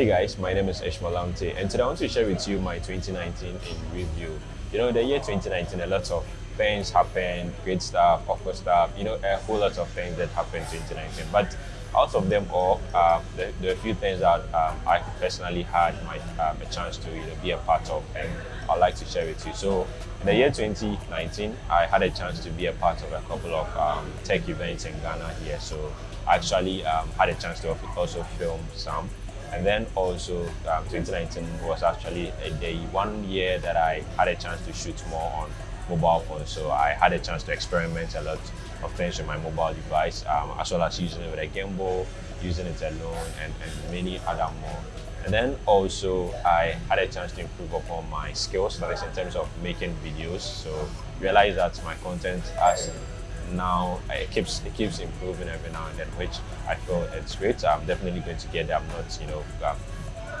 Hey guys, my name is Ishmael Lamte and today I want to share with you my 2019 in review. You know, the year 2019, a lot of things happened, great stuff, awful stuff, you know, a whole lot of things that happened in 2019. But out of them all, there, there, are a few things that um, I personally had my um, a chance to you know, be a part of and I'd like to share with you. So in the year 2019, I had a chance to be a part of a couple of um, tech events in Ghana here. So I actually um, had a chance to also film some and then also um, 2019 was actually a, the one year that I had a chance to shoot more on mobile phones. So I had a chance to experiment a lot of things with my mobile device, um, as well as using it with a gimbal, using it alone, and, and many other more. And then also I had a chance to improve upon my skills, that is in terms of making videos. So realize that my content has now it keeps it keeps improving every now and then, which I feel it's great. I'm definitely going to get there. I'm not, you know, um,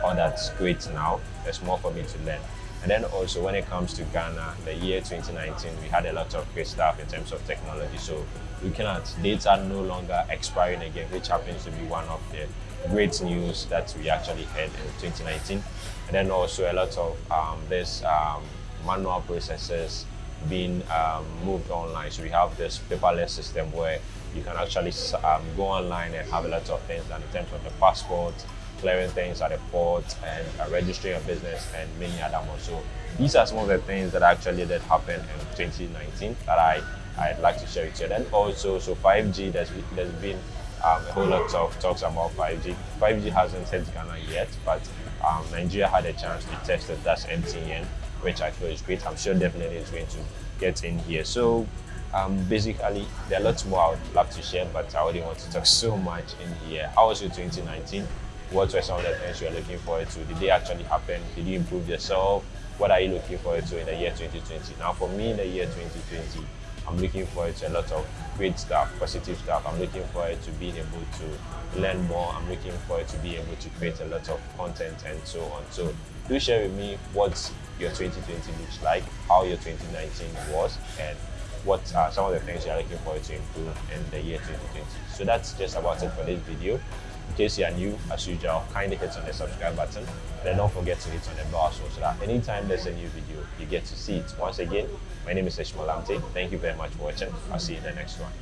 all that's great now. There's more for me to learn. And then also when it comes to Ghana, the year 2019, we had a lot of great stuff in terms of technology. So looking at data no longer expiring again, which happens to be one of the great news that we actually had in 2019. And then also a lot of um, this um, manual processes being um, moved online. So we have this paperless system where you can actually um, go online and have a lot of things done in terms of the passport, clearing things at the port, and uh, registering a business, and many other more. So these are some of the things that actually did happen in 2019 that I I'd like to share with you. Then also, so 5G, there's, there's been um, a whole lot of talks about 5G. 5G hasn't hit Ghana yet, but um, Nigeria had a chance to test it. That's MTN which I feel is great. I'm sure definitely is going to get in here. So um, basically, there are lots more I would love to share, but I wouldn't want to talk so much in here. How was your 2019? What were some of the things you are looking forward to? Did they actually happen? Did you improve yourself? What are you looking forward to in the year 2020? Now, for me, in the year 2020, I'm looking forward to a lot of great stuff, positive stuff. I'm looking forward to being able to learn more. I'm looking forward to be able to create a lot of content and so on. So do share with me what your 2020 looks like, how your 2019 was, and what are some of the things you're looking forward to improve in the year 2020. So that's just about it for this video. In case you are new, as usual, kindly hit on the subscribe button. And then don't forget to hit on the bell well so that anytime there's a new video, you get to see it. Once again, my name is Ishmael Lamte. Thank you very much for watching. I'll see you in the next one.